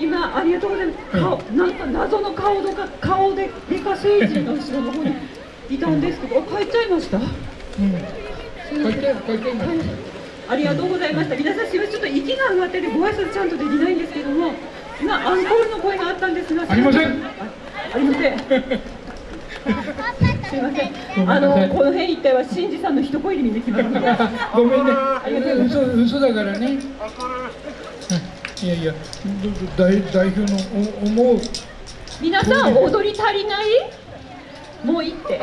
今ありがとうございます。顔なんか謎の顔とか顔でデカ星人の後ろの方にいたんですけど、あ帰っちゃいました？うんありがとうございました。皆さんすみませんちょっと息が上がっててご挨拶ちゃんとできないんですけども、今アンコールの声があったんですが、ありませんあありません。すみません。あのこの辺一帯は新次さんの一声で見てきますので。ごめんね嘘嘘だからねうんいやいや代代表のお思う皆さん踊り足りない？もういいって。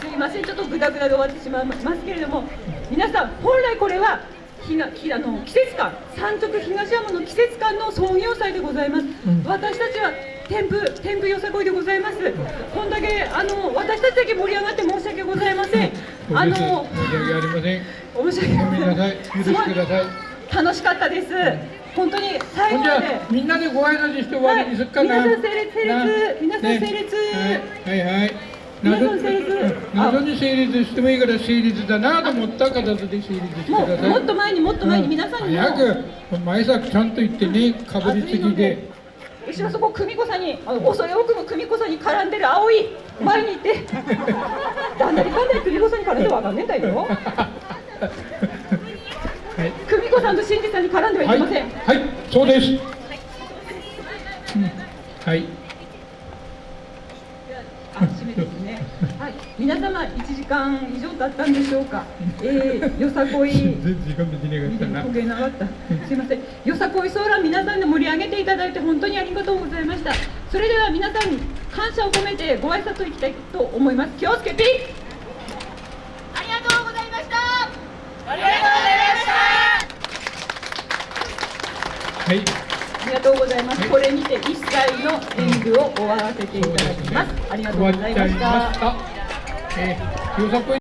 すいません、ちょっとグダグダで終わってしまいますけれども、皆さん、本来これは、ひがきあの季節館、三直東山の季節館の創業祭でございます。ん私たちは天風天風よさこいでございます。こんだけあの私たちだけ盛り上がって申し訳ございません。あの申し訳ありません。申し訳ごめん。なさい許してください。楽しかったです。本当に最後まで。みんなでご挨拶して終わりにすっかな、はい皆さん整列整列。な皆さん整列。ねはいはい。はい皆さん整列。うん。謎に整列してもいいから整列だなと思った形で整列してもください。うもっと前にもっと前にうん。皆さんにも。早く前作ちゃんと言ってねかぶりつきで。後ろそこ久美子さんに恐れ多くも久美子さんに絡んでる葵前にいてだんだりかんだり子さんに絡んでわかんねえんだよはい久美子さんと新次さんに絡んではいけません、はい、はい、そうです。うんはい。あ締めですねはい皆様1時間以上経ったんでしょうかえー、よさこい全然時間できねえかったな。焦げなかった。すいません。よさこいソーラン皆さんで盛り上げていただいて本当にありがとうございました。それでは皆さんに感謝を込めてご挨拶いきたいと思います。気をつけて。ありがとうございました。ありがとうございました。はい。ありがとうございます。はいこれにて一切の演舞を終わらせていただきます。ありがとうございましたし。た。えー、よさこい